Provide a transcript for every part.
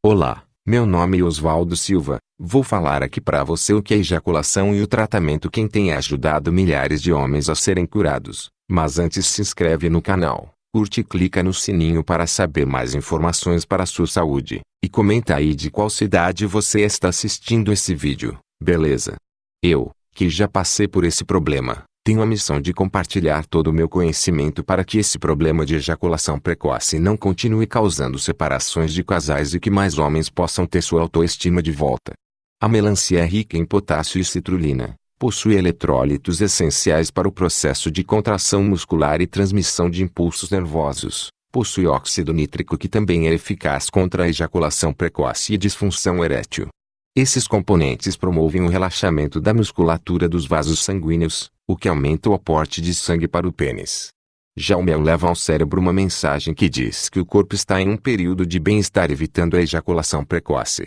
Olá, meu nome é Oswaldo Silva. Vou falar aqui para você o que é ejaculação e o tratamento que tem ajudado milhares de homens a serem curados. Mas antes se inscreve no canal, curte e clica no sininho para saber mais informações para sua saúde. E comenta aí de qual cidade você está assistindo esse vídeo, beleza? Eu, que já passei por esse problema, tenho a missão de compartilhar todo o meu conhecimento para que esse problema de ejaculação precoce não continue causando separações de casais e que mais homens possam ter sua autoestima de volta. A melancia é rica em potássio e citrulina, possui eletrólitos essenciais para o processo de contração muscular e transmissão de impulsos nervosos, possui óxido nítrico que também é eficaz contra a ejaculação precoce e disfunção erétil. Esses componentes promovem o relaxamento da musculatura dos vasos sanguíneos, o que aumenta o aporte de sangue para o pênis. Já o mel leva ao cérebro uma mensagem que diz que o corpo está em um período de bem-estar evitando a ejaculação precoce.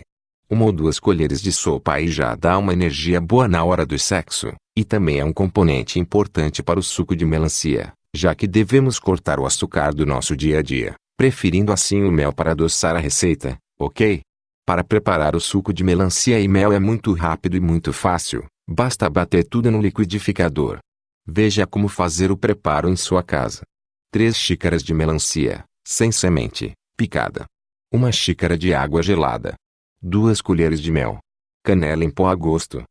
Uma ou duas colheres de sopa aí já dá uma energia boa na hora do sexo, e também é um componente importante para o suco de melancia, já que devemos cortar o açúcar do nosso dia a dia, preferindo assim o mel para adoçar a receita, ok? Para preparar o suco de melancia e mel é muito rápido e muito fácil. Basta bater tudo no liquidificador. Veja como fazer o preparo em sua casa. 3 xícaras de melancia, sem semente, picada. 1 xícara de água gelada. 2 colheres de mel. Canela em pó a gosto.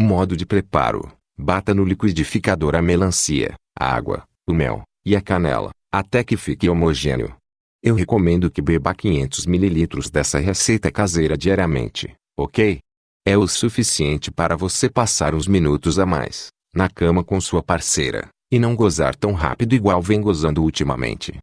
Modo de preparo. Bata no liquidificador a melancia, a água, o mel e a canela, até que fique homogêneo. Eu recomendo que beba 500 ml dessa receita caseira diariamente, ok? É o suficiente para você passar uns minutos a mais, na cama com sua parceira, e não gozar tão rápido igual vem gozando ultimamente.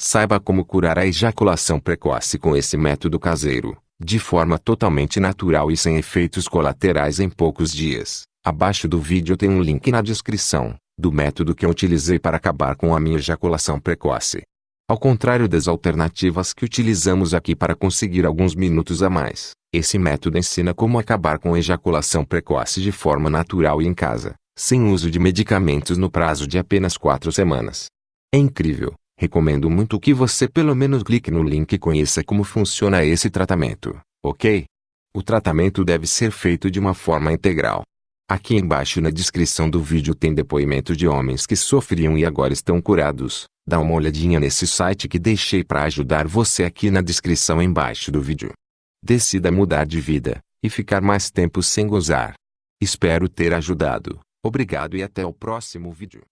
Saiba como curar a ejaculação precoce com esse método caseiro, de forma totalmente natural e sem efeitos colaterais em poucos dias. Abaixo do vídeo tem um link na descrição, do método que eu utilizei para acabar com a minha ejaculação precoce. Ao contrário das alternativas que utilizamos aqui para conseguir alguns minutos a mais, esse método ensina como acabar com ejaculação precoce de forma natural e em casa, sem uso de medicamentos no prazo de apenas 4 semanas. É incrível, recomendo muito que você pelo menos clique no link e conheça como funciona esse tratamento, ok? O tratamento deve ser feito de uma forma integral. Aqui embaixo na descrição do vídeo tem depoimento de homens que sofriam e agora estão curados. Dá uma olhadinha nesse site que deixei para ajudar você aqui na descrição embaixo do vídeo. Decida mudar de vida e ficar mais tempo sem gozar. Espero ter ajudado. Obrigado e até o próximo vídeo.